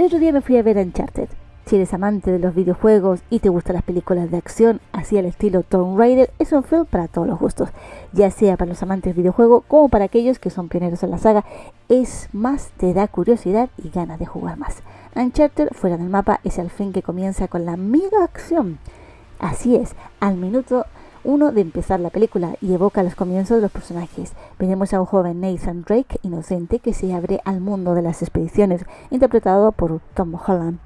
El otro día me fui a ver Uncharted. Si eres amante de los videojuegos y te gustan las películas de acción así al estilo Tomb Raider, es un film para todos los gustos, ya sea para los amantes de videojuegos como para aquellos que son pioneros en la saga. Es más, te da curiosidad y ganas de jugar más. Uncharted, fuera del mapa, es el fin que comienza con la mega acción. Así es, al minuto uno de empezar la película y evoca los comienzos de los personajes. Veremos a un joven Nathan Drake inocente que se abre al mundo de las expediciones, interpretado por Tom Holland.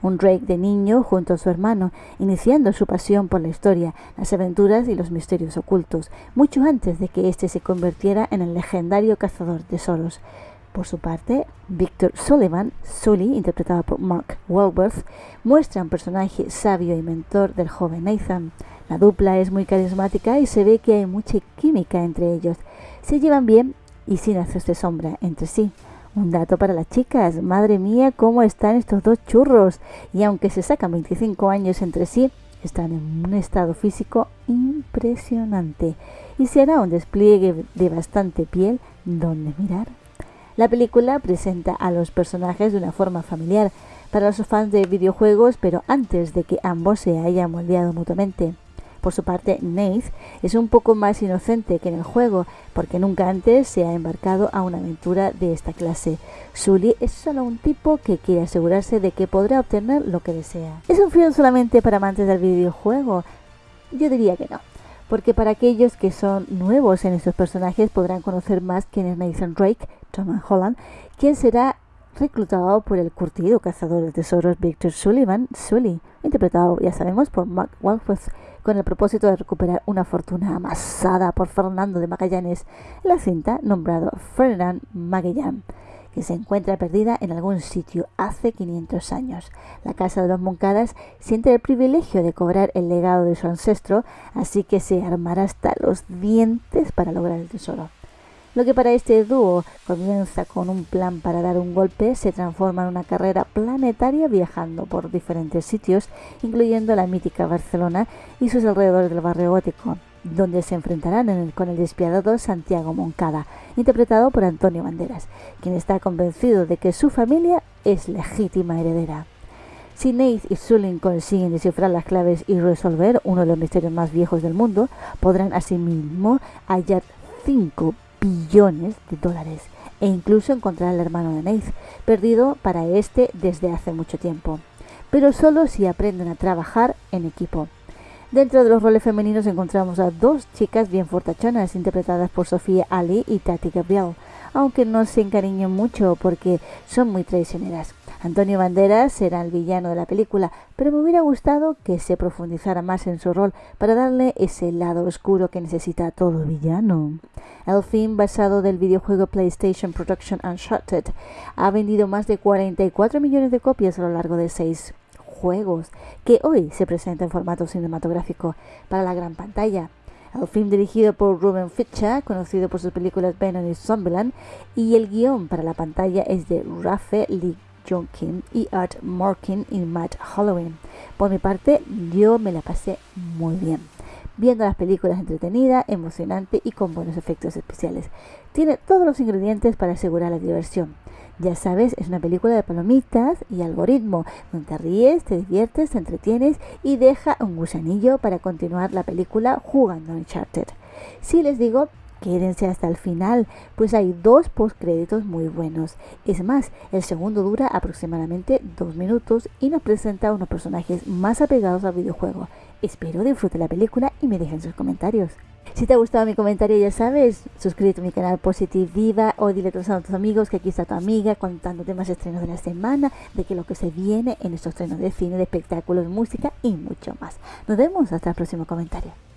Un Drake de niño junto a su hermano, iniciando su pasión por la historia, las aventuras y los misterios ocultos, mucho antes de que éste se convirtiera en el legendario cazador de tesoros. Por su parte, Victor Sullivan, Sully, interpretado por Mark Wahlberg, muestra un personaje sabio y mentor del joven Nathan. La dupla es muy carismática y se ve que hay mucha química entre ellos. Se llevan bien y sin hacerse sombra entre sí. Un dato para las chicas, madre mía, cómo están estos dos churros. Y aunque se sacan 25 años entre sí, están en un estado físico impresionante. Y se hará un despliegue de bastante piel donde mirar. La película presenta a los personajes de una forma familiar para los fans de videojuegos, pero antes de que ambos se hayan moldeado mutuamente. Por su parte, Nate es un poco más inocente que en el juego, porque nunca antes se ha embarcado a una aventura de esta clase. Sully es solo un tipo que quiere asegurarse de que podrá obtener lo que desea. ¿Es un film solamente para amantes del videojuego? Yo diría que no, porque para aquellos que son nuevos en estos personajes podrán conocer más quién es Nathan Drake, Tom Holland, quien será reclutado por el curtido cazador de tesoros Victor Sullivan, Sully, interpretado, ya sabemos, por Mark Wahlberg con el propósito de recuperar una fortuna amasada por Fernando de Magallanes en la cinta nombrado Ferdinand Magellan, que se encuentra perdida en algún sitio hace 500 años. La casa de los Moncadas siente el privilegio de cobrar el legado de su ancestro, así que se armará hasta los dientes para lograr el tesoro. Lo que para este dúo comienza con un plan para dar un golpe se transforma en una carrera planetaria viajando por diferentes sitios, incluyendo la mítica Barcelona y sus alrededores del barrio gótico, donde se enfrentarán con el despiadado Santiago Moncada, interpretado por Antonio Banderas, quien está convencido de que su familia es legítima heredera. Si Nate y Sully consiguen descifrar las claves y resolver uno de los misterios más viejos del mundo, podrán asimismo hallar cinco billones de dólares e incluso encontrar al hermano de Nate, perdido para este desde hace mucho tiempo, pero solo si aprenden a trabajar en equipo. Dentro de los roles femeninos encontramos a dos chicas bien fortachonas interpretadas por Sofía Ali y Tati Gabriel, aunque no se encariñen mucho porque son muy traicioneras. Antonio Banderas será el villano de la película, pero me hubiera gustado que se profundizara más en su rol para darle ese lado oscuro que necesita todo villano. El film basado del videojuego PlayStation Production Uncharted ha vendido más de 44 millones de copias a lo largo de seis juegos, que hoy se presenta en formato cinematográfico para la gran pantalla. El film dirigido por Ruben Fitcha, conocido por sus películas Venom y Zombieland, y el guion para la pantalla es de Rafe Lee John Kim y Art Morkin y Matt Halloween. Por mi parte, yo me la pasé muy bien. Viendo las películas entretenida, emocionante y con buenos efectos especiales. Tiene todos los ingredientes para asegurar la diversión. Ya sabes, es una película de palomitas y algoritmo, donde te ríes, te diviertes, te entretienes y deja un gusanillo para continuar la película jugando Uncharted. Si les digo Quédense hasta el final, pues hay dos postcréditos muy buenos. Es más, el segundo dura aproximadamente dos minutos y nos presenta a unos personajes más apegados al videojuego. Espero disfruten la película y me dejen sus comentarios. Si te ha gustado mi comentario, ya sabes, suscríbete a mi canal Positive Viva o dile a tus amigos que aquí está tu amiga contándote más estrenos de la semana, de que lo que se viene en estos estrenos de cine, de espectáculos, música y mucho más. Nos vemos hasta el próximo comentario.